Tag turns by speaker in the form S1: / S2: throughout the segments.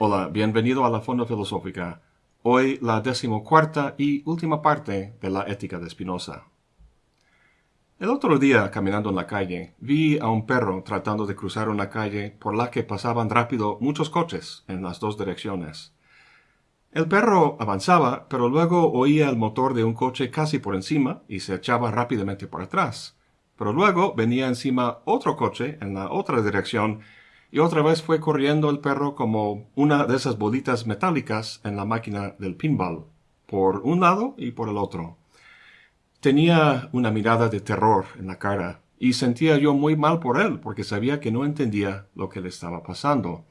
S1: Hola, bienvenido a la Fonda Filosófica. Hoy la decimocuarta y última parte de la Ética de Spinoza. El otro día, caminando en la calle, vi a un perro tratando de cruzar una calle por la que pasaban rápido muchos coches en las dos direcciones. El perro avanzaba, pero luego oía el motor de un coche casi por encima y se echaba rápidamente por atrás. Pero luego venía encima otro coche en la otra dirección y otra vez fue corriendo el perro como una de esas bolitas metálicas en la máquina del pinball, por un lado y por el otro. Tenía una mirada de terror en la cara, y sentía yo muy mal por él, porque sabía que no entendía lo que le estaba pasando.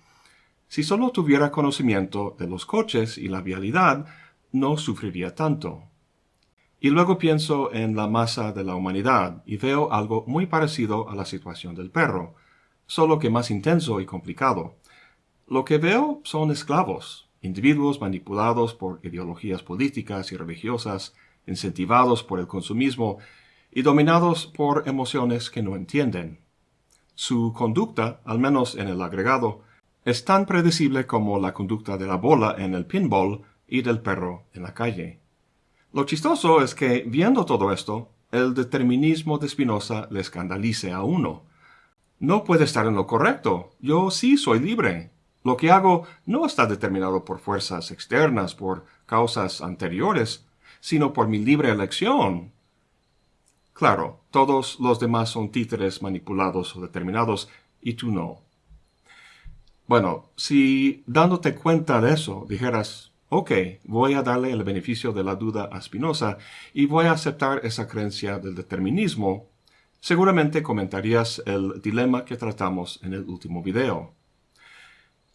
S1: Si solo tuviera conocimiento de los coches y la vialidad, no sufriría tanto. Y luego pienso en la masa de la humanidad y veo algo muy parecido a la situación del perro solo que más intenso y complicado. Lo que veo son esclavos, individuos manipulados por ideologías políticas y religiosas, incentivados por el consumismo y dominados por emociones que no entienden. Su conducta, al menos en el agregado, es tan predecible como la conducta de la bola en el pinball y del perro en la calle. Lo chistoso es que, viendo todo esto, el determinismo de Spinoza le escandalice a uno, no puede estar en lo correcto. Yo sí soy libre. Lo que hago no está determinado por fuerzas externas, por causas anteriores, sino por mi libre elección. Claro, todos los demás son títeres manipulados o determinados, y tú no. Bueno, si dándote cuenta de eso dijeras, ok, voy a darle el beneficio de la duda a Spinoza y voy a aceptar esa creencia del determinismo, Seguramente comentarías el dilema que tratamos en el último video.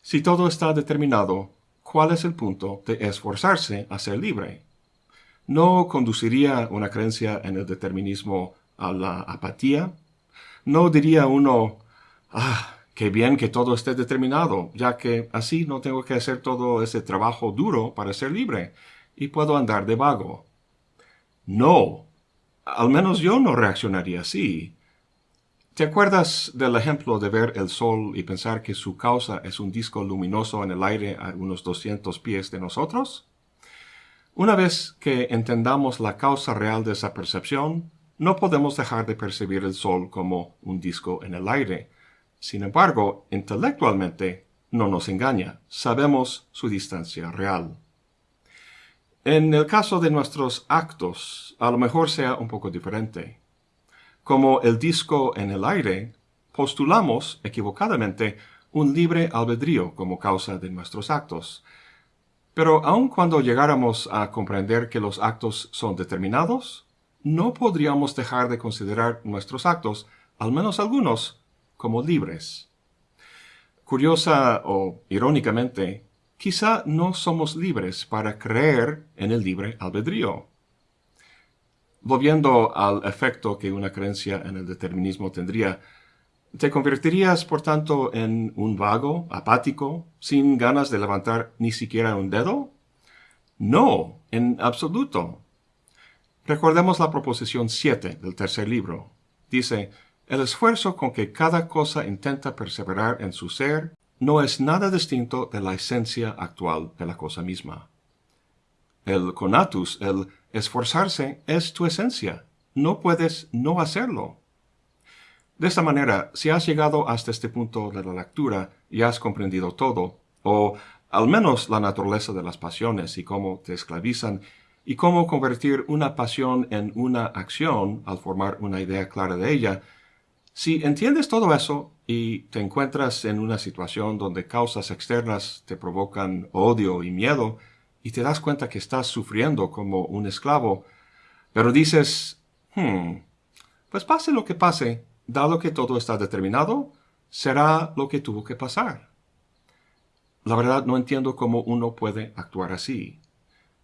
S1: Si todo está determinado, ¿cuál es el punto de esforzarse a ser libre? ¿No conduciría una creencia en el determinismo a la apatía? ¿No diría uno, ah, qué bien que todo esté determinado, ya que así no tengo que hacer todo ese trabajo duro para ser libre y puedo andar de vago? No, al menos yo no reaccionaría así. ¿Te acuerdas del ejemplo de ver el sol y pensar que su causa es un disco luminoso en el aire a unos 200 pies de nosotros? Una vez que entendamos la causa real de esa percepción, no podemos dejar de percibir el sol como un disco en el aire. Sin embargo, intelectualmente no nos engaña, sabemos su distancia real. En el caso de nuestros actos, a lo mejor sea un poco diferente. Como el disco en el aire, postulamos equivocadamente un libre albedrío como causa de nuestros actos. Pero aun cuando llegáramos a comprender que los actos son determinados, no podríamos dejar de considerar nuestros actos, al menos algunos, como libres. Curiosa o irónicamente, quizá no somos libres para creer en el libre albedrío. Volviendo al efecto que una creencia en el determinismo tendría, ¿te convertirías, por tanto, en un vago, apático, sin ganas de levantar ni siquiera un dedo? No, en absoluto. Recordemos la proposición 7 del tercer libro. Dice, el esfuerzo con que cada cosa intenta perseverar en su ser no es nada distinto de la esencia actual de la cosa misma. El conatus, el esforzarse, es tu esencia. No puedes no hacerlo. De esta manera, si has llegado hasta este punto de la lectura y has comprendido todo, o al menos la naturaleza de las pasiones y cómo te esclavizan, y cómo convertir una pasión en una acción al formar una idea clara de ella, si entiendes todo eso y te encuentras en una situación donde causas externas te provocan odio y miedo, y te das cuenta que estás sufriendo como un esclavo, pero dices, hmm, pues pase lo que pase, dado que todo está determinado, será lo que tuvo que pasar. La verdad no entiendo cómo uno puede actuar así.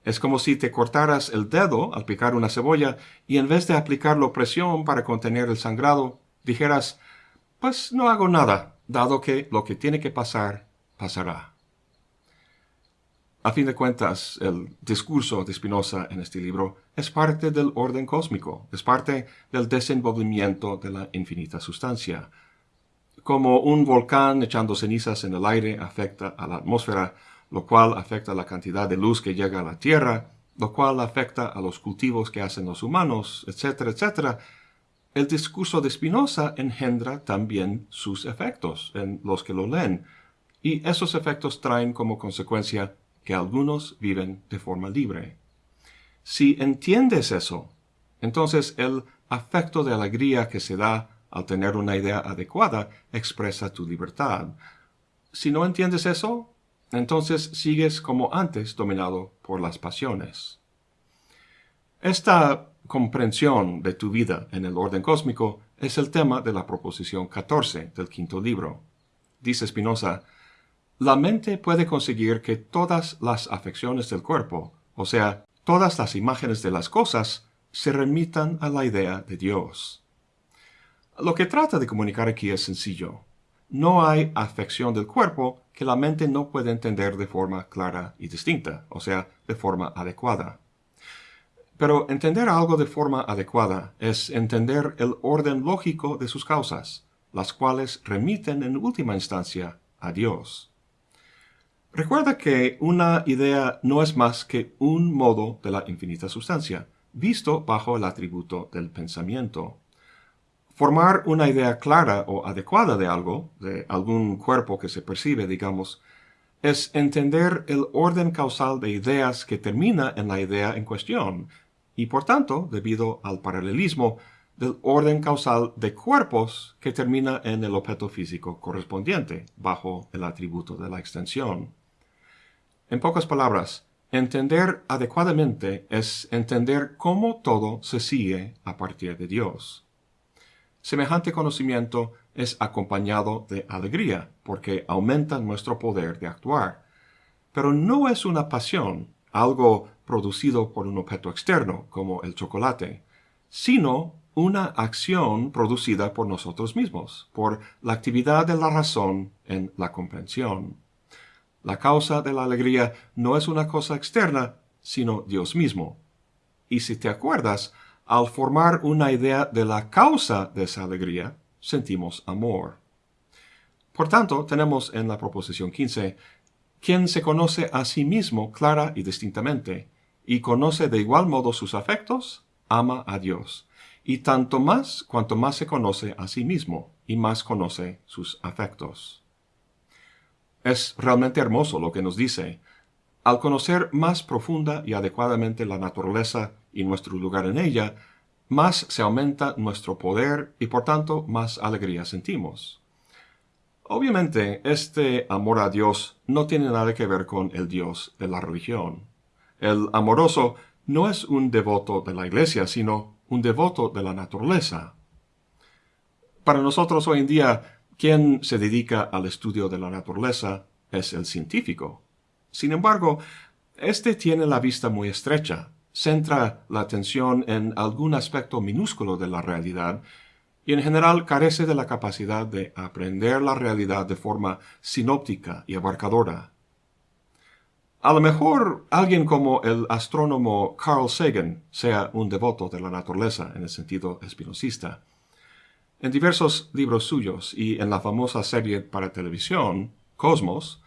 S1: Es como si te cortaras el dedo al picar una cebolla y en vez de aplicar presión para contener el sangrado, dijeras, pues no hago nada, dado que lo que tiene que pasar, pasará. A fin de cuentas, el discurso de Spinoza en este libro es parte del orden cósmico, es parte del desenvolvimiento de la infinita sustancia. como un volcán echando cenizas en el aire afecta a la atmósfera, lo cual afecta la cantidad de luz que llega a la Tierra, lo cual afecta a los cultivos que hacen los humanos, etcétera, etcétera, el discurso de Spinoza engendra también sus efectos en los que lo leen, y esos efectos traen como consecuencia que algunos viven de forma libre. Si entiendes eso, entonces el afecto de alegría que se da al tener una idea adecuada expresa tu libertad. Si no entiendes eso, entonces sigues como antes dominado por las pasiones. Esta comprensión de tu vida en el orden cósmico es el tema de la proposición 14 del quinto libro. Dice Spinoza, la mente puede conseguir que todas las afecciones del cuerpo, o sea, todas las imágenes de las cosas, se remitan a la idea de Dios. Lo que trata de comunicar aquí es sencillo. No hay afección del cuerpo que la mente no puede entender de forma clara y distinta, o sea, de forma adecuada. Pero entender algo de forma adecuada es entender el orden lógico de sus causas, las cuales remiten en última instancia a Dios. Recuerda que una idea no es más que un modo de la infinita sustancia, visto bajo el atributo del pensamiento. Formar una idea clara o adecuada de algo, de algún cuerpo que se percibe, digamos, es entender el orden causal de ideas que termina en la idea en cuestión, y por tanto, debido al paralelismo, del orden causal de cuerpos que termina en el objeto físico correspondiente, bajo el atributo de la extensión. En pocas palabras, entender adecuadamente es entender cómo todo se sigue a partir de Dios. Semejante conocimiento es acompañado de alegría, porque aumenta nuestro poder de actuar. Pero no es una pasión, algo producido por un objeto externo, como el chocolate, sino una acción producida por nosotros mismos, por la actividad de la razón en la comprensión. La causa de la alegría no es una cosa externa, sino Dios mismo. Y si te acuerdas, al formar una idea de la causa de esa alegría, sentimos amor. Por tanto, tenemos en la proposición 15, quien se conoce a sí mismo clara y distintamente, y conoce de igual modo sus afectos, ama a Dios, y tanto más cuanto más se conoce a sí mismo y más conoce sus afectos. Es realmente hermoso lo que nos dice. Al conocer más profunda y adecuadamente la naturaleza y nuestro lugar en ella, más se aumenta nuestro poder y por tanto más alegría sentimos. Obviamente, este amor a Dios no tiene nada que ver con el Dios de la religión. El amoroso no es un devoto de la iglesia, sino un devoto de la naturaleza. Para nosotros hoy en día, quien se dedica al estudio de la naturaleza es el científico. Sin embargo, éste tiene la vista muy estrecha, centra la atención en algún aspecto minúsculo de la realidad y en general carece de la capacidad de aprender la realidad de forma sinóptica y abarcadora. A lo mejor alguien como el astrónomo Carl Sagan sea un devoto de la naturaleza en el sentido espinosista. En diversos libros suyos y en la famosa serie para televisión, Cosmos,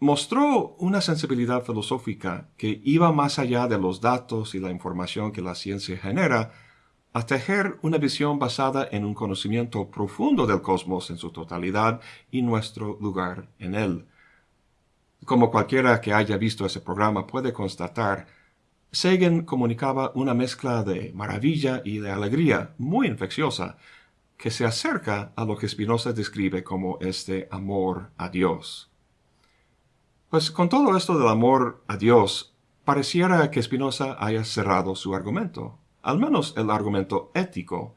S1: mostró una sensibilidad filosófica que iba más allá de los datos y la información que la ciencia genera, a tejer una visión basada en un conocimiento profundo del cosmos en su totalidad y nuestro lugar en él. Como cualquiera que haya visto ese programa puede constatar, Sagan comunicaba una mezcla de maravilla y de alegría muy infecciosa que se acerca a lo que Spinoza describe como este amor a Dios. Pues con todo esto del amor a Dios, pareciera que Spinoza haya cerrado su argumento, al menos el argumento ético,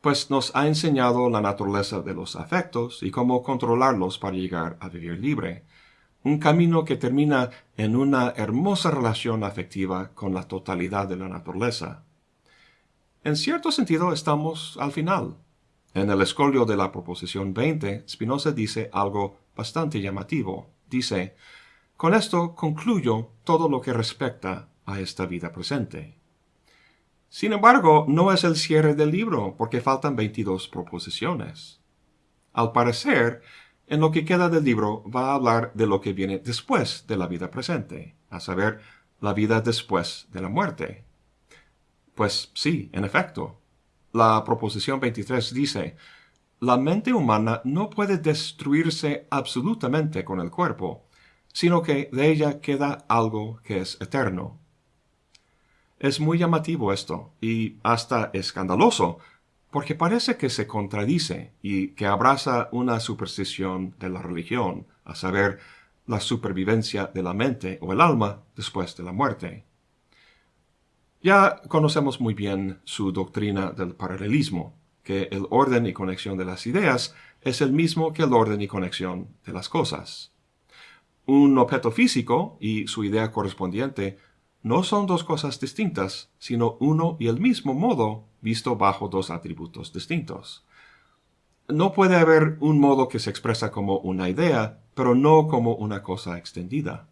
S1: pues nos ha enseñado la naturaleza de los afectos y cómo controlarlos para llegar a vivir libre un camino que termina en una hermosa relación afectiva con la totalidad de la naturaleza. En cierto sentido estamos al final. En el escolio de la proposición 20, Spinoza dice algo bastante llamativo. Dice, con esto concluyo todo lo que respecta a esta vida presente. Sin embargo, no es el cierre del libro, porque faltan 22 proposiciones. al parecer, en lo que queda del libro va a hablar de lo que viene después de la vida presente, a saber, la vida después de la muerte. Pues sí, en efecto. La proposición 23 dice, la mente humana no puede destruirse absolutamente con el cuerpo, sino que de ella queda algo que es eterno. Es muy llamativo esto, y hasta escandaloso, porque parece que se contradice y que abraza una superstición de la religión, a saber, la supervivencia de la mente o el alma después de la muerte. Ya conocemos muy bien su doctrina del paralelismo, que el orden y conexión de las ideas es el mismo que el orden y conexión de las cosas. Un objeto físico y su idea correspondiente no son dos cosas distintas, sino uno y el mismo modo visto bajo dos atributos distintos. No puede haber un modo que se expresa como una idea, pero no como una cosa extendida.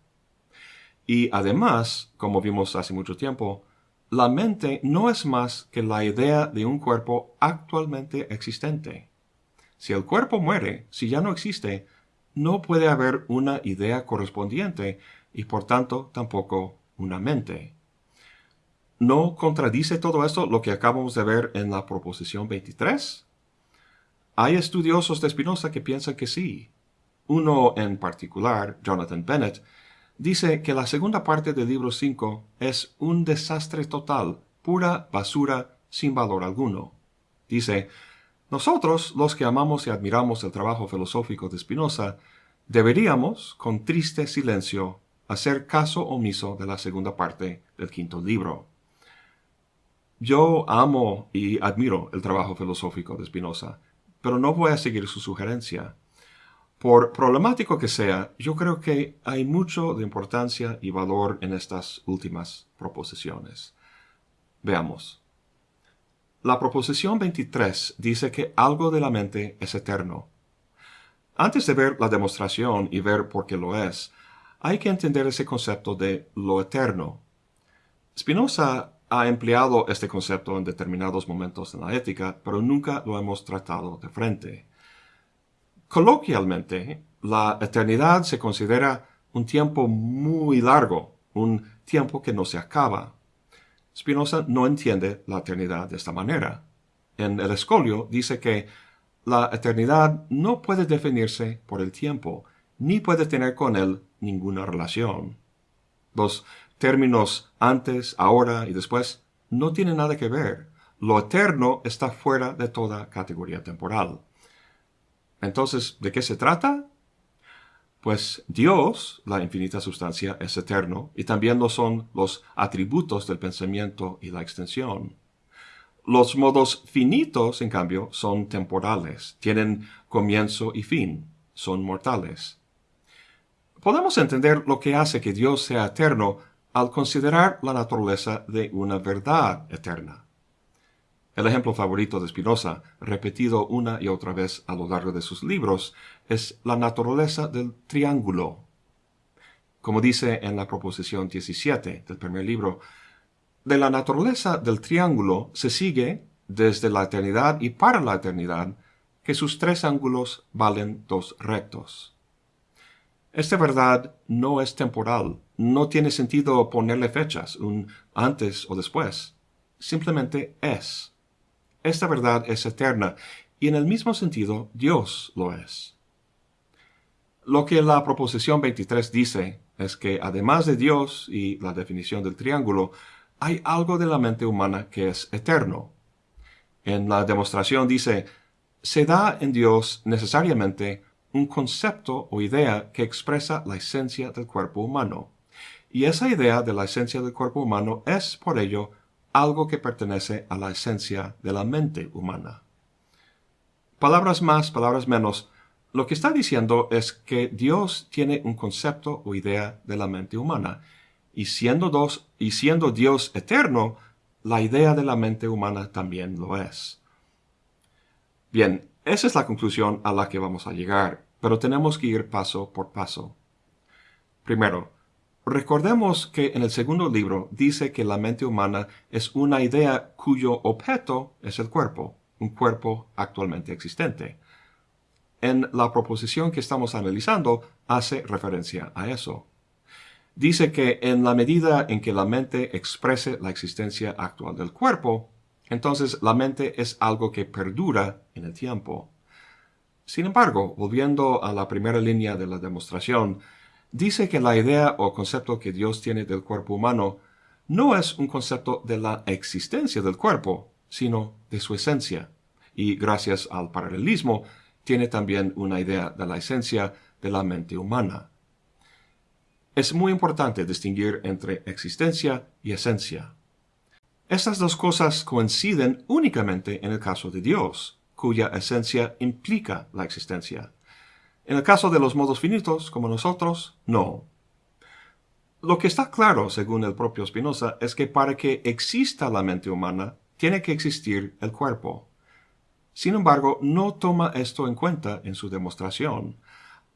S1: Y además, como vimos hace mucho tiempo, la mente no es más que la idea de un cuerpo actualmente existente. Si el cuerpo muere, si ya no existe, no puede haber una idea correspondiente y por tanto tampoco una mente. ¿No contradice todo esto lo que acabamos de ver en la proposición 23? Hay estudiosos de Spinoza que piensan que sí. Uno en particular, Jonathan Bennett, dice que la segunda parte del libro 5 es un desastre total, pura basura sin valor alguno. Dice, nosotros, los que amamos y admiramos el trabajo filosófico de Spinoza, deberíamos, con triste silencio, hacer caso omiso de la segunda parte del quinto libro. Yo amo y admiro el trabajo filosófico de Spinoza, pero no voy a seguir su sugerencia. Por problemático que sea, yo creo que hay mucho de importancia y valor en estas últimas proposiciones. Veamos. La proposición 23 dice que algo de la mente es eterno. Antes de ver la demostración y ver por qué lo es, hay que entender ese concepto de lo eterno. Spinoza ha empleado este concepto en determinados momentos en la ética, pero nunca lo hemos tratado de frente. Coloquialmente, la eternidad se considera un tiempo muy largo, un tiempo que no se acaba. Spinoza no entiende la eternidad de esta manera. En el escolio dice que la eternidad no puede definirse por el tiempo, ni puede tener con él ninguna relación. Los términos antes, ahora y después no tienen nada que ver. Lo eterno está fuera de toda categoría temporal. Entonces, ¿de qué se trata? Pues Dios, la infinita sustancia, es eterno y también lo son los atributos del pensamiento y la extensión. Los modos finitos, en cambio, son temporales, tienen comienzo y fin, son mortales. Podemos entender lo que hace que Dios sea eterno al considerar la naturaleza de una verdad eterna. El ejemplo favorito de Spinoza, repetido una y otra vez a lo largo de sus libros, es la naturaleza del triángulo. Como dice en la proposición 17 del primer libro, de la naturaleza del triángulo se sigue, desde la eternidad y para la eternidad, que sus tres ángulos valen dos rectos. Esta verdad no es temporal, no tiene sentido ponerle fechas, un antes o después. Simplemente es. Esta verdad es eterna y en el mismo sentido Dios lo es. Lo que la proposición 23 dice es que además de Dios y la definición del triángulo, hay algo de la mente humana que es eterno. En la demostración dice, se da en Dios necesariamente un concepto o idea que expresa la esencia del cuerpo humano. Y esa idea de la esencia del cuerpo humano es, por ello, algo que pertenece a la esencia de la mente humana. Palabras más, palabras menos, lo que está diciendo es que Dios tiene un concepto o idea de la mente humana, y siendo, dos, y siendo Dios eterno, la idea de la mente humana también lo es. Bien, esa es la conclusión a la que vamos a llegar, pero tenemos que ir paso por paso. Primero, recordemos que en el segundo libro dice que la mente humana es una idea cuyo objeto es el cuerpo, un cuerpo actualmente existente. en la proposición que estamos analizando hace referencia a eso. Dice que en la medida en que la mente exprese la existencia actual del cuerpo, entonces la mente es algo que perdura en el tiempo. Sin embargo, volviendo a la primera línea de la demostración, dice que la idea o concepto que Dios tiene del cuerpo humano no es un concepto de la existencia del cuerpo, sino de su esencia. Y gracias al paralelismo, tiene también una idea de la esencia de la mente humana. Es muy importante distinguir entre existencia y esencia. Estas dos cosas coinciden únicamente en el caso de Dios, cuya esencia implica la existencia. En el caso de los modos finitos, como nosotros, no. Lo que está claro, según el propio Spinoza, es que para que exista la mente humana, tiene que existir el cuerpo. Sin embargo, no toma esto en cuenta en su demostración.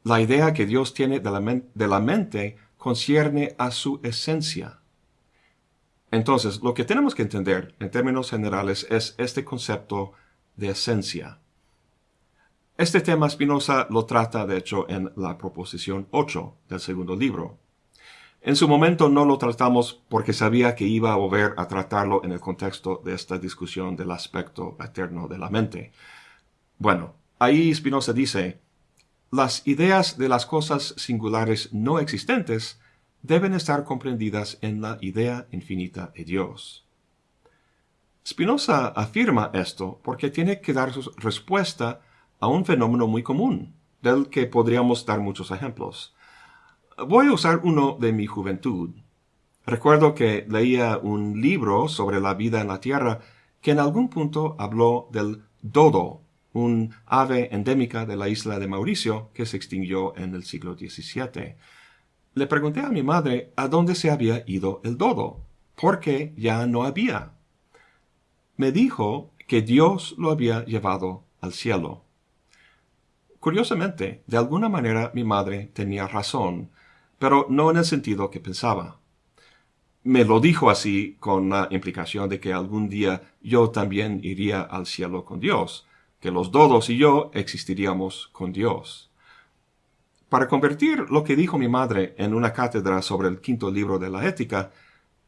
S1: La idea que Dios tiene de la, de la mente concierne a su esencia. Entonces, lo que tenemos que entender en términos generales es este concepto de esencia. Este tema Spinoza lo trata, de hecho, en la proposición 8 del segundo libro. En su momento no lo tratamos porque sabía que iba a volver a tratarlo en el contexto de esta discusión del aspecto eterno de la mente. Bueno, ahí Spinoza dice, las ideas de las cosas singulares no existentes deben estar comprendidas en la idea infinita de Dios. Spinoza afirma esto porque tiene que dar su respuesta a un fenómeno muy común, del que podríamos dar muchos ejemplos. Voy a usar uno de mi juventud. Recuerdo que leía un libro sobre la vida en la Tierra que en algún punto habló del dodo, un ave endémica de la isla de Mauricio que se extinguió en el siglo XVII. Le pregunté a mi madre a dónde se había ido el dodo, porque ya no había me dijo que Dios lo había llevado al cielo. Curiosamente, de alguna manera mi madre tenía razón, pero no en el sentido que pensaba. Me lo dijo así con la implicación de que algún día yo también iría al cielo con Dios, que los dodos y yo existiríamos con Dios. Para convertir lo que dijo mi madre en una cátedra sobre el quinto libro de la ética,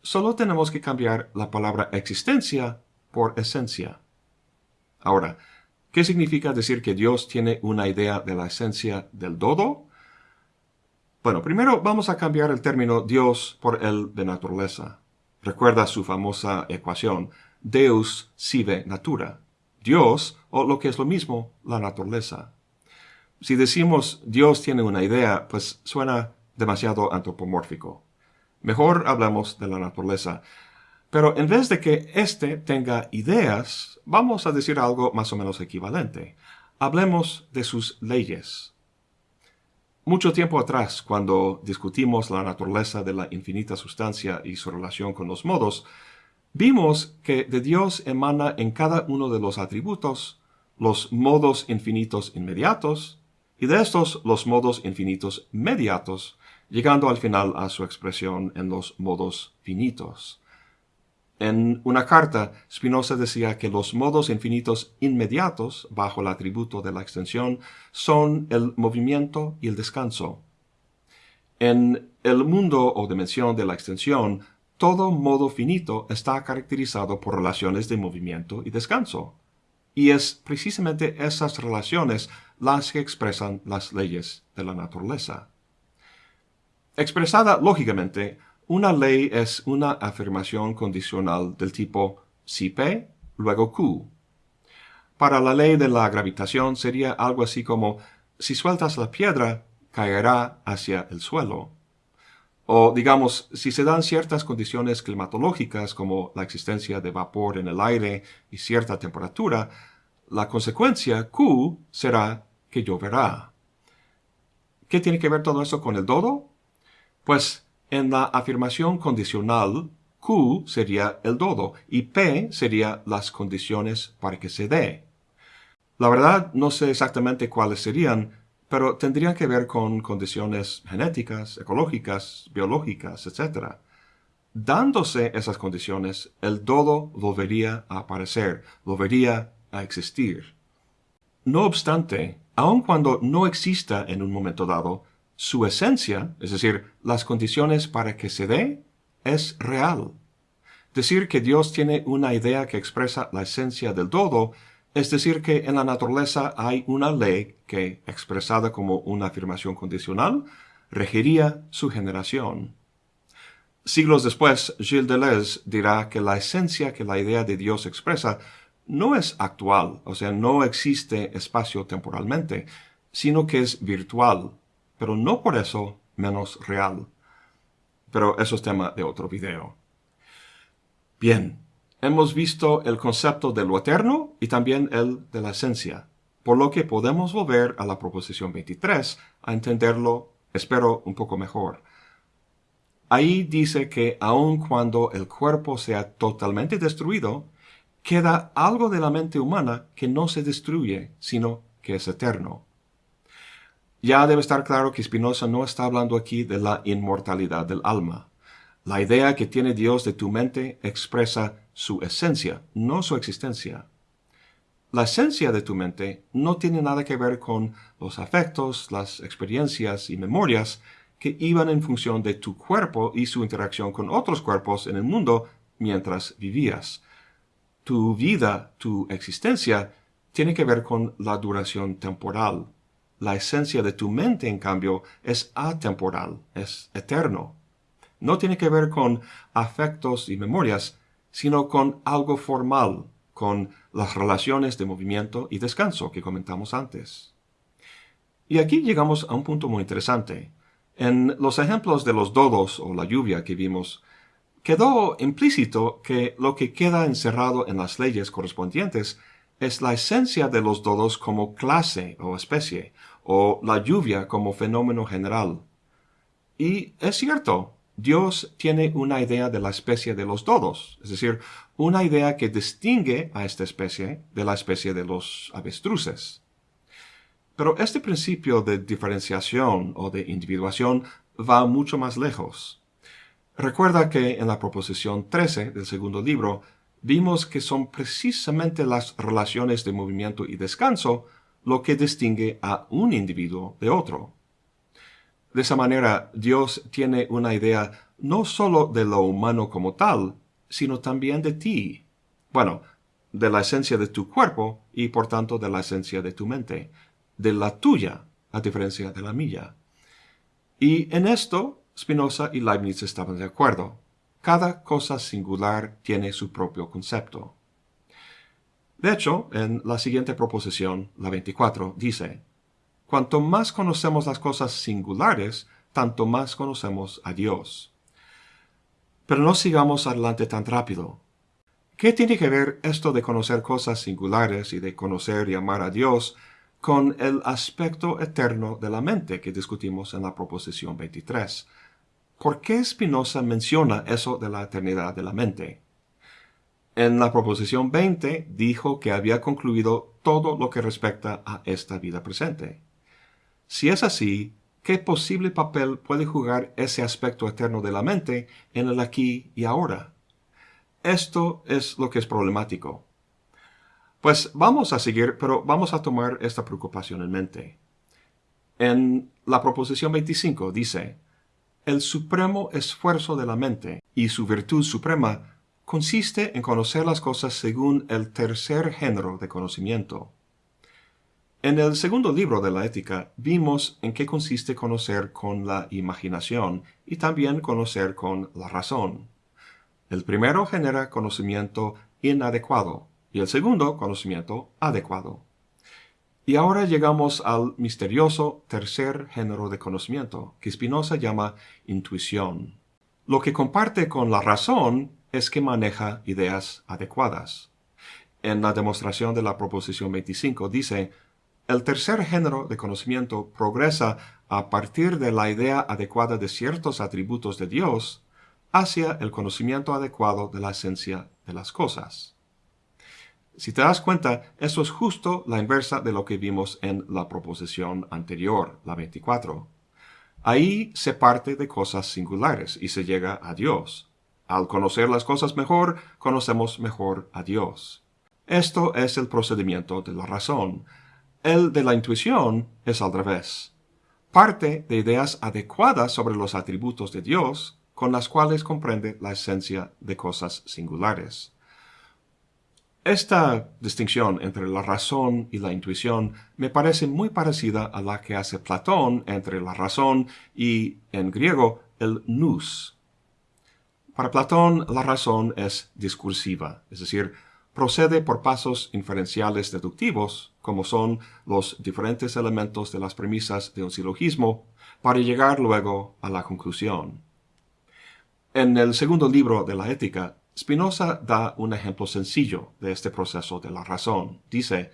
S1: solo tenemos que cambiar la palabra existencia por esencia. Ahora, ¿qué significa decir que Dios tiene una idea de la esencia del dodo? Bueno, primero vamos a cambiar el término Dios por el de naturaleza. Recuerda su famosa ecuación, Deus sive natura. Dios, o lo que es lo mismo, la naturaleza. Si decimos Dios tiene una idea, pues suena demasiado antropomórfico. Mejor hablamos de la naturaleza. Pero en vez de que éste tenga ideas, vamos a decir algo más o menos equivalente. Hablemos de sus leyes. Mucho tiempo atrás, cuando discutimos la naturaleza de la infinita sustancia y su relación con los modos, vimos que de Dios emana en cada uno de los atributos los modos infinitos inmediatos y de estos los modos infinitos mediatos, llegando al final a su expresión en los modos finitos. En una carta, Spinoza decía que los modos infinitos inmediatos bajo el atributo de la extensión son el movimiento y el descanso. En el mundo o dimensión de la extensión, todo modo finito está caracterizado por relaciones de movimiento y descanso. Y es precisamente esas relaciones las que expresan las leyes de la naturaleza. Expresada lógicamente, una ley es una afirmación condicional del tipo si P, luego Q. Para la ley de la gravitación sería algo así como si sueltas la piedra, caerá hacia el suelo. O digamos, si se dan ciertas condiciones climatológicas como la existencia de vapor en el aire y cierta temperatura, la consecuencia Q será que lloverá. ¿Qué tiene que ver todo eso con el dodo? Pues en la afirmación condicional, Q sería el dodo y P sería las condiciones para que se dé. La verdad no sé exactamente cuáles serían, pero tendrían que ver con condiciones genéticas, ecológicas, biológicas, etc. Dándose esas condiciones, el dodo volvería a aparecer, volvería a existir. No obstante, aun cuando no exista en un momento dado, su esencia, es decir, las condiciones para que se dé, es real. Decir que Dios tiene una idea que expresa la esencia del todo, es decir que en la naturaleza hay una ley que, expresada como una afirmación condicional, regiría su generación. Siglos después, Gilles Deleuze dirá que la esencia que la idea de Dios expresa no es actual, o sea, no existe espacio temporalmente, sino que es virtual, pero no por eso menos real. Pero eso es tema de otro video. Bien, hemos visto el concepto de lo eterno y también el de la esencia, por lo que podemos volver a la proposición 23 a entenderlo, espero, un poco mejor. Ahí dice que aun cuando el cuerpo sea totalmente destruido, queda algo de la mente humana que no se destruye, sino que es eterno. Ya debe estar claro que Spinoza no está hablando aquí de la inmortalidad del alma. La idea que tiene Dios de tu mente expresa su esencia, no su existencia. La esencia de tu mente no tiene nada que ver con los afectos, las experiencias y memorias que iban en función de tu cuerpo y su interacción con otros cuerpos en el mundo mientras vivías. Tu vida, tu existencia, tiene que ver con la duración temporal. La esencia de tu mente, en cambio, es atemporal, es eterno. No tiene que ver con afectos y memorias, sino con algo formal, con las relaciones de movimiento y descanso que comentamos antes. Y aquí llegamos a un punto muy interesante. En los ejemplos de los dodos o la lluvia que vimos, quedó implícito que lo que queda encerrado en las leyes correspondientes es la esencia de los dodos como clase o especie, o la lluvia como fenómeno general. Y es cierto, Dios tiene una idea de la especie de los dodos, es decir, una idea que distingue a esta especie de la especie de los avestruces. Pero este principio de diferenciación o de individuación va mucho más lejos. Recuerda que en la proposición 13 del segundo libro vimos que son precisamente las relaciones de movimiento y descanso lo que distingue a un individuo de otro. De esa manera, Dios tiene una idea no sólo de lo humano como tal, sino también de ti. Bueno, de la esencia de tu cuerpo y por tanto de la esencia de tu mente, de la tuya, a diferencia de la mía. Y en esto Spinoza y Leibniz estaban de acuerdo. Cada cosa singular tiene su propio concepto. De hecho, en la siguiente proposición, la 24, dice, Cuanto más conocemos las cosas singulares, tanto más conocemos a Dios. Pero no sigamos adelante tan rápido. ¿Qué tiene que ver esto de conocer cosas singulares y de conocer y amar a Dios con el aspecto eterno de la mente que discutimos en la proposición 23? ¿Por qué Spinoza menciona eso de la eternidad de la mente? En la proposición 20 dijo que había concluido todo lo que respecta a esta vida presente. Si es así, ¿qué posible papel puede jugar ese aspecto eterno de la mente en el aquí y ahora? Esto es lo que es problemático. Pues vamos a seguir, pero vamos a tomar esta preocupación en mente. En la proposición 25 dice, el supremo esfuerzo de la mente y su virtud suprema consiste en conocer las cosas según el tercer género de conocimiento. En el segundo libro de la ética vimos en qué consiste conocer con la imaginación y también conocer con la razón. El primero genera conocimiento inadecuado y el segundo conocimiento adecuado. Y ahora llegamos al misterioso tercer género de conocimiento, que Spinoza llama intuición. Lo que comparte con la razón es que maneja ideas adecuadas. En la demostración de la proposición 25 dice, el tercer género de conocimiento progresa a partir de la idea adecuada de ciertos atributos de Dios hacia el conocimiento adecuado de la esencia de las cosas. Si te das cuenta, eso es justo la inversa de lo que vimos en la proposición anterior, la 24. Ahí se parte de cosas singulares y se llega a Dios. Al conocer las cosas mejor, conocemos mejor a Dios. Esto es el procedimiento de la razón. El de la intuición es al revés. Parte de ideas adecuadas sobre los atributos de Dios con las cuales comprende la esencia de cosas singulares. Esta distinción entre la razón y la intuición me parece muy parecida a la que hace Platón entre la razón y, en griego, el nous. Para Platón, la razón es discursiva, es decir, procede por pasos inferenciales deductivos, como son los diferentes elementos de las premisas de un silogismo, para llegar luego a la conclusión. En el segundo libro de la Ética, Spinoza da un ejemplo sencillo de este proceso de la razón. Dice,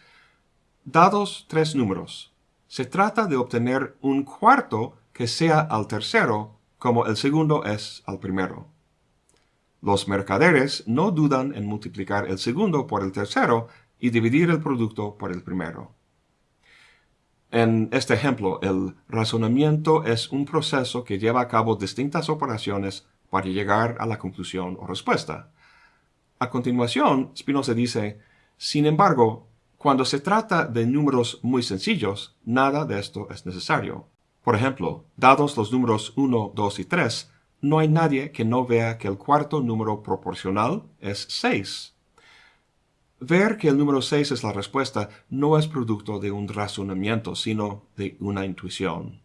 S1: dados tres números, se trata de obtener un cuarto que sea al tercero como el segundo es al primero. Los mercaderes no dudan en multiplicar el segundo por el tercero y dividir el producto por el primero. En este ejemplo, el razonamiento es un proceso que lleva a cabo distintas operaciones para llegar a la conclusión o respuesta. A continuación, Spinoza dice, sin embargo, cuando se trata de números muy sencillos, nada de esto es necesario. Por ejemplo, dados los números 1, 2 y 3, no hay nadie que no vea que el cuarto número proporcional es 6. Ver que el número 6 es la respuesta no es producto de un razonamiento, sino de una intuición.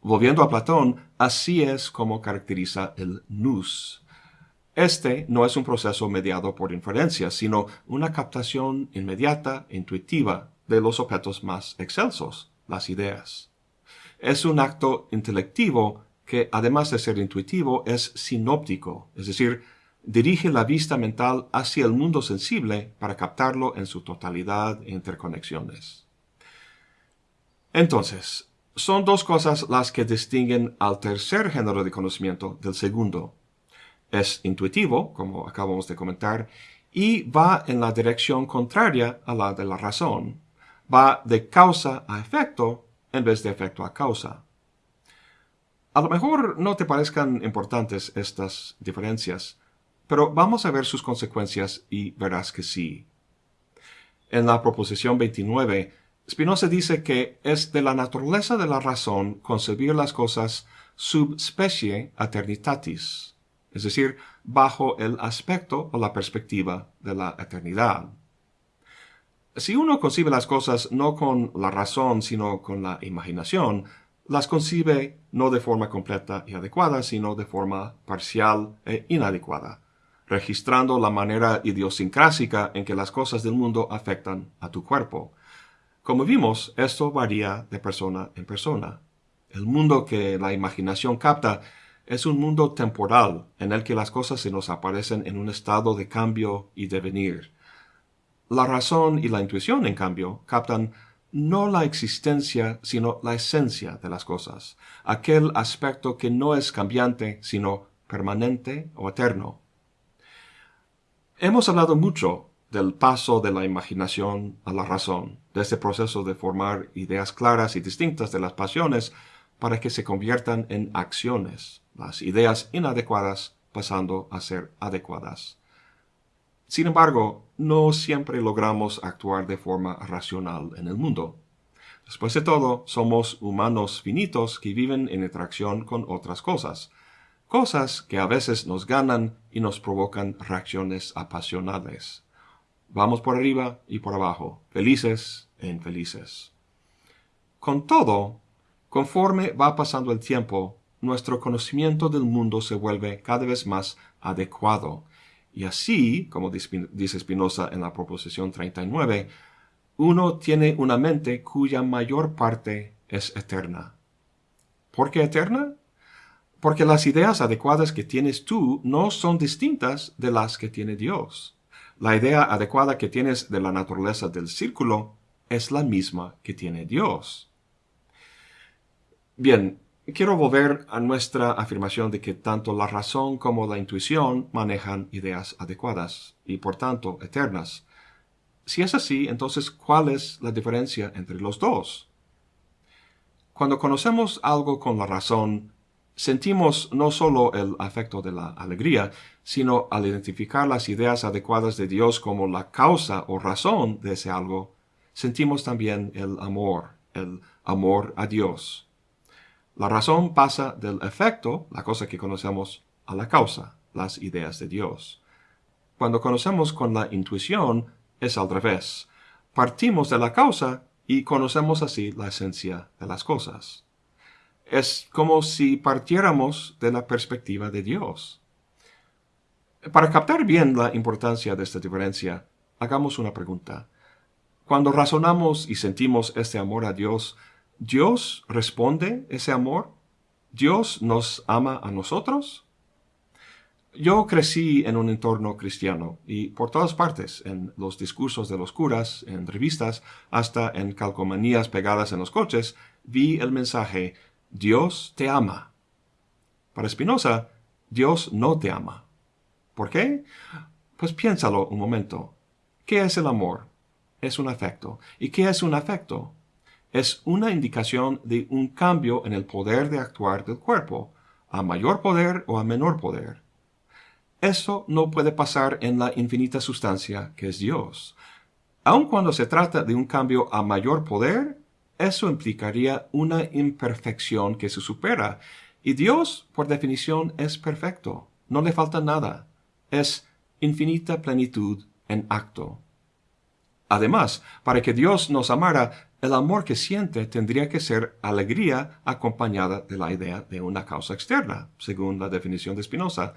S1: Volviendo a Platón, así es como caracteriza el nous. Este no es un proceso mediado por inferencia, sino una captación inmediata, intuitiva, de los objetos más excelsos, las ideas. Es un acto intelectivo que, además de ser intuitivo, es sinóptico, es decir, dirige la vista mental hacia el mundo sensible para captarlo en su totalidad e interconexiones. Entonces, son dos cosas las que distinguen al tercer género de conocimiento del segundo. Es intuitivo, como acabamos de comentar, y va en la dirección contraria a la de la razón. Va de causa a efecto en vez de efecto a causa. A lo mejor no te parezcan importantes estas diferencias, pero vamos a ver sus consecuencias y verás que sí. En la proposición 29 Spinoza dice que es de la naturaleza de la razón concebir las cosas sub specie eternitatis, es decir, bajo el aspecto o la perspectiva de la eternidad. Si uno concibe las cosas no con la razón, sino con la imaginación, las concibe no de forma completa y adecuada, sino de forma parcial e inadecuada, registrando la manera idiosincrásica en que las cosas del mundo afectan a tu cuerpo, como vimos, esto varía de persona en persona. El mundo que la imaginación capta es un mundo temporal en el que las cosas se nos aparecen en un estado de cambio y devenir. La razón y la intuición, en cambio, captan no la existencia, sino la esencia de las cosas, aquel aspecto que no es cambiante, sino permanente o eterno. Hemos hablado mucho del paso de la imaginación a la razón, de este proceso de formar ideas claras y distintas de las pasiones para que se conviertan en acciones, las ideas inadecuadas pasando a ser adecuadas. Sin embargo, no siempre logramos actuar de forma racional en el mundo. Después de todo, somos humanos finitos que viven en interacción con otras cosas, cosas que a veces nos ganan y nos provocan reacciones apasionales. Vamos por arriba y por abajo, felices e infelices. Con todo, conforme va pasando el tiempo, nuestro conocimiento del mundo se vuelve cada vez más adecuado. Y así, como dice Spinoza en la proposición 39, uno tiene una mente cuya mayor parte es eterna. ¿Por qué eterna? Porque las ideas adecuadas que tienes tú no son distintas de las que tiene Dios. La idea adecuada que tienes de la naturaleza del círculo es la misma que tiene Dios. Bien, quiero volver a nuestra afirmación de que tanto la razón como la intuición manejan ideas adecuadas y por tanto eternas. Si es así, entonces, ¿cuál es la diferencia entre los dos? Cuando conocemos algo con la razón, sentimos no solo el afecto de la alegría, sino al identificar las ideas adecuadas de Dios como la causa o razón de ese algo, sentimos también el amor, el amor a Dios. La razón pasa del efecto, la cosa que conocemos, a la causa, las ideas de Dios. Cuando conocemos con la intuición, es al revés. Partimos de la causa y conocemos así la esencia de las cosas. Es como si partiéramos de la perspectiva de Dios. Para captar bien la importancia de esta diferencia, hagamos una pregunta. Cuando razonamos y sentimos este amor a Dios, ¿Dios responde ese amor? ¿Dios nos ama a nosotros? Yo crecí en un entorno cristiano y por todas partes, en los discursos de los curas, en revistas, hasta en calcomanías pegadas en los coches, vi el mensaje Dios te ama. Para Spinoza, Dios no te ama. ¿Por qué? Pues piénsalo un momento. ¿Qué es el amor? Es un afecto. ¿Y qué es un afecto? Es una indicación de un cambio en el poder de actuar del cuerpo, a mayor poder o a menor poder. Eso no puede pasar en la infinita sustancia que es Dios. Aun cuando se trata de un cambio a mayor poder, eso implicaría una imperfección que se supera. Y Dios, por definición, es perfecto. No le falta nada. Es infinita plenitud en acto. Además, para que Dios nos amara, el amor que siente tendría que ser alegría acompañada de la idea de una causa externa, según la definición de Spinoza.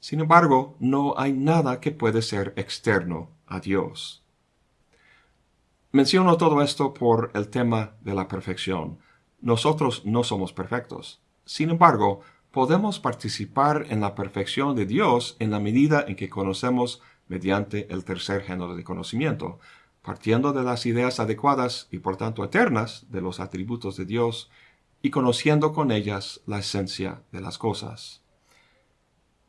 S1: Sin embargo, no hay nada que puede ser externo a Dios. Menciono todo esto por el tema de la perfección. Nosotros no somos perfectos. Sin embargo, podemos participar en la perfección de Dios en la medida en que conocemos mediante el tercer género de conocimiento, partiendo de las ideas adecuadas y por tanto eternas de los atributos de Dios y conociendo con ellas la esencia de las cosas.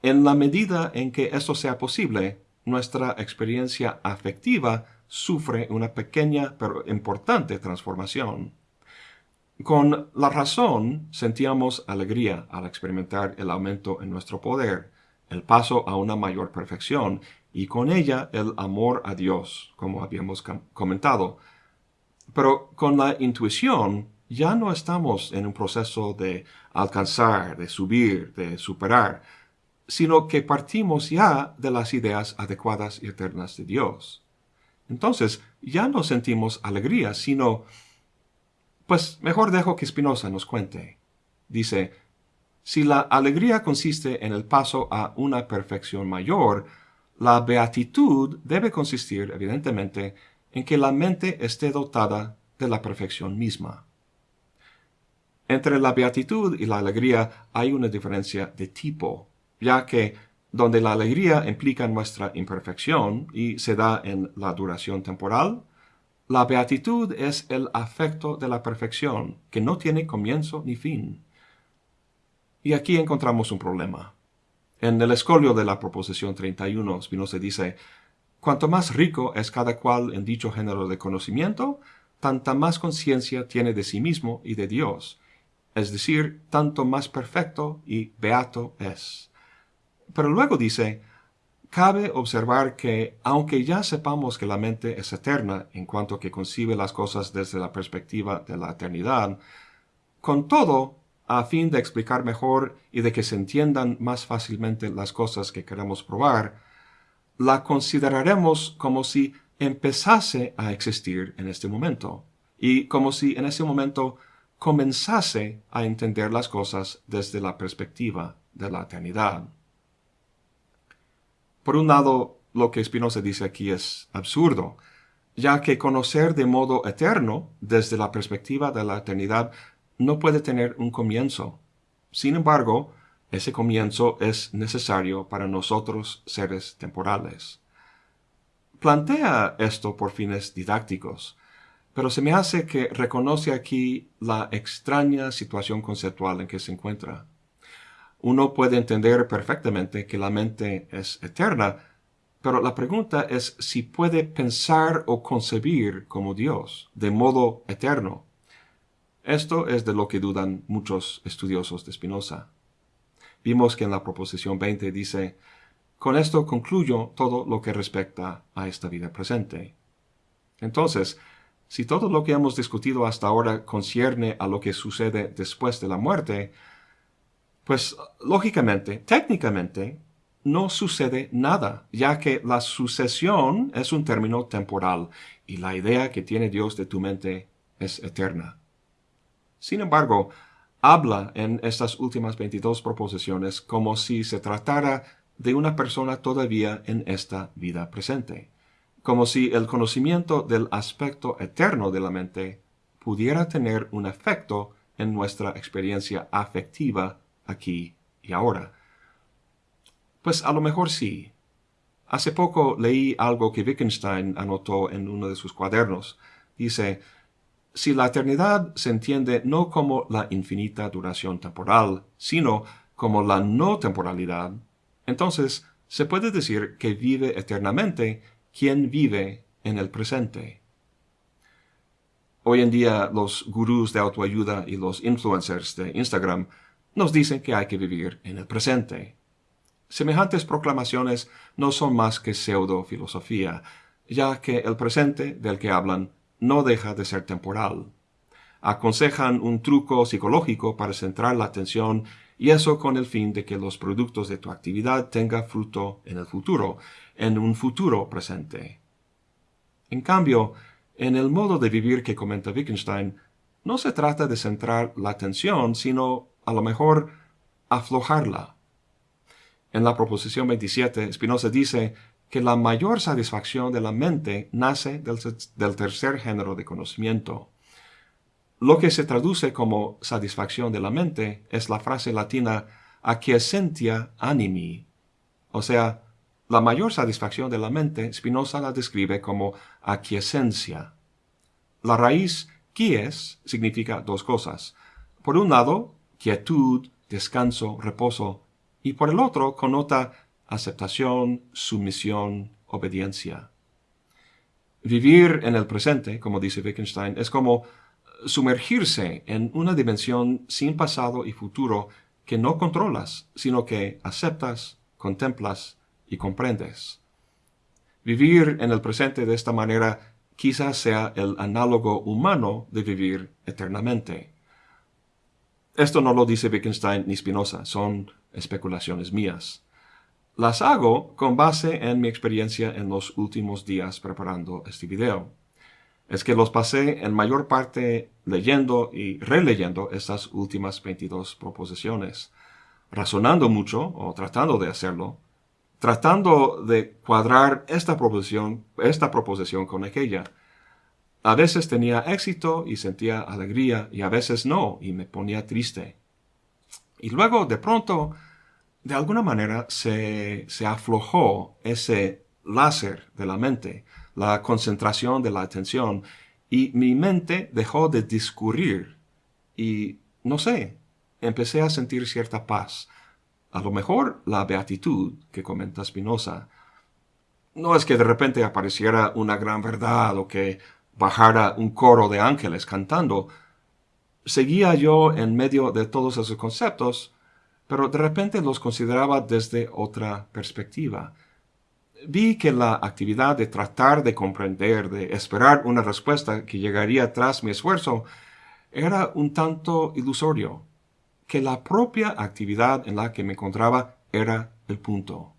S1: En la medida en que esto sea posible, nuestra experiencia afectiva sufre una pequeña pero importante transformación. Con la razón sentíamos alegría al experimentar el aumento en nuestro poder, el paso a una mayor perfección y con ella el amor a Dios, como habíamos comentado. Pero con la intuición ya no estamos en un proceso de alcanzar, de subir, de superar, sino que partimos ya de las ideas adecuadas y eternas de Dios. Entonces ya no sentimos alegría, sino... Pues mejor dejo que Spinoza nos cuente. Dice, si la alegría consiste en el paso a una perfección mayor, la beatitud debe consistir, evidentemente, en que la mente esté dotada de la perfección misma. Entre la beatitud y la alegría hay una diferencia de tipo, ya que donde la alegría implica nuestra imperfección y se da en la duración temporal, la beatitud es el afecto de la perfección, que no tiene comienzo ni fin. Y aquí encontramos un problema. En el escolio de la proposición 31, Spinoza dice, Cuanto más rico es cada cual en dicho género de conocimiento, tanta más conciencia tiene de sí mismo y de Dios, es decir, tanto más perfecto y beato es. Pero luego dice, cabe observar que, aunque ya sepamos que la mente es eterna en cuanto que concibe las cosas desde la perspectiva de la eternidad, con todo a fin de explicar mejor y de que se entiendan más fácilmente las cosas que queremos probar, la consideraremos como si empezase a existir en este momento, y como si en ese momento comenzase a entender las cosas desde la perspectiva de la eternidad. Por un lado, lo que Spinoza dice aquí es absurdo, ya que conocer de modo eterno, desde la perspectiva de la eternidad, no puede tener un comienzo. Sin embargo, ese comienzo es necesario para nosotros seres temporales. Plantea esto por fines didácticos, pero se me hace que reconoce aquí la extraña situación conceptual en que se encuentra. Uno puede entender perfectamente que la mente es eterna, pero la pregunta es si puede pensar o concebir como Dios, de modo eterno. Esto es de lo que dudan muchos estudiosos de Spinoza. Vimos que en la proposición 20 dice, con esto concluyo todo lo que respecta a esta vida presente. Entonces, si todo lo que hemos discutido hasta ahora concierne a lo que sucede después de la muerte, pues lógicamente, técnicamente, no sucede nada, ya que la sucesión es un término temporal y la idea que tiene Dios de tu mente es eterna. Sin embargo, habla en estas últimas 22 proposiciones como si se tratara de una persona todavía en esta vida presente, como si el conocimiento del aspecto eterno de la mente pudiera tener un efecto en nuestra experiencia afectiva aquí y ahora. Pues a lo mejor sí. Hace poco leí algo que Wittgenstein anotó en uno de sus cuadernos. Dice, si la eternidad se entiende no como la infinita duración temporal, sino como la no temporalidad, entonces se puede decir que vive eternamente quien vive en el presente. Hoy en día los gurús de autoayuda y los influencers de Instagram nos dicen que hay que vivir en el presente. Semejantes proclamaciones no son más que pseudo-filosofía, ya que el presente del que hablan no deja de ser temporal. Aconsejan un truco psicológico para centrar la atención y eso con el fin de que los productos de tu actividad tengan fruto en el futuro, en un futuro presente. En cambio, en el modo de vivir que comenta Wittgenstein, no se trata de centrar la atención, sino a lo mejor aflojarla. En la proposición 27, Spinoza dice que la mayor satisfacción de la mente nace del, tercer género de conocimiento. Lo que se traduce como satisfacción de la mente es la frase latina acquiescentia animi, o sea, la mayor satisfacción de la mente Spinoza la describe como aquiescencia. La raíz quies significa dos cosas. Por un lado, quietud, descanso, reposo, y por el otro connota aceptación, sumisión, obediencia. Vivir en el presente, como dice Wittgenstein, es como sumergirse en una dimensión sin pasado y futuro que no controlas, sino que aceptas, contemplas y comprendes. Vivir en el presente de esta manera quizás sea el análogo humano de vivir eternamente. Esto no lo dice Wittgenstein ni Spinoza, son especulaciones mías. Las hago con base en mi experiencia en los últimos días preparando este video. Es que los pasé en mayor parte leyendo y releyendo estas últimas 22 proposiciones, razonando mucho o tratando de hacerlo, tratando de cuadrar esta proposición, esta proposición con aquella, a veces tenía éxito y sentía alegría y a veces no y me ponía triste. Y luego de pronto, de alguna manera, se, se aflojó ese láser de la mente, la concentración de la atención, y mi mente dejó de discurrir. Y, no sé, empecé a sentir cierta paz. A lo mejor la beatitud que comenta Spinoza. No es que de repente apareciera una gran verdad o que bajara un coro de ángeles cantando, seguía yo en medio de todos esos conceptos, pero de repente los consideraba desde otra perspectiva. Vi que la actividad de tratar de comprender, de esperar una respuesta que llegaría tras mi esfuerzo, era un tanto ilusorio, que la propia actividad en la que me encontraba era el punto.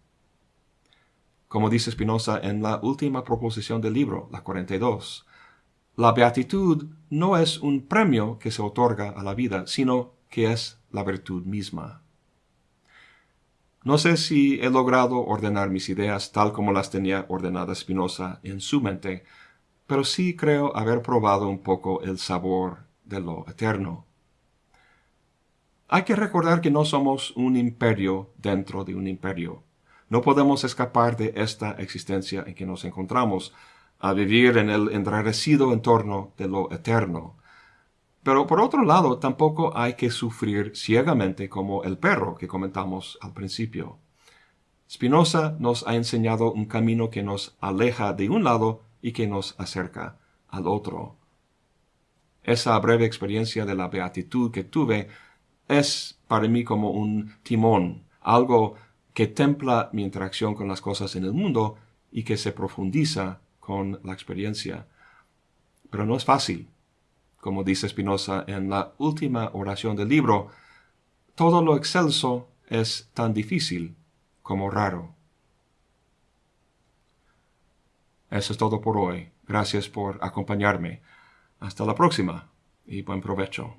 S1: Como dice Spinoza en la última proposición del libro, la 42, la beatitud no es un premio que se otorga a la vida, sino que es la virtud misma. No sé si he logrado ordenar mis ideas tal como las tenía ordenadas Spinoza en su mente, pero sí creo haber probado un poco el sabor de lo eterno. Hay que recordar que no somos un imperio dentro de un imperio. No podemos escapar de esta existencia en que nos encontramos, a vivir en el enrarecido entorno de lo eterno. Pero por otro lado, tampoco hay que sufrir ciegamente como el perro que comentamos al principio. Spinoza nos ha enseñado un camino que nos aleja de un lado y que nos acerca al otro. Esa breve experiencia de la beatitud que tuve es para mí como un timón, algo que templa mi interacción con las cosas en el mundo y que se profundiza con la experiencia. pero no es fácil. Como dice Spinoza en la última oración del libro, todo lo excelso es tan difícil como raro. Eso es todo por hoy. Gracias por acompañarme. Hasta la próxima y buen provecho.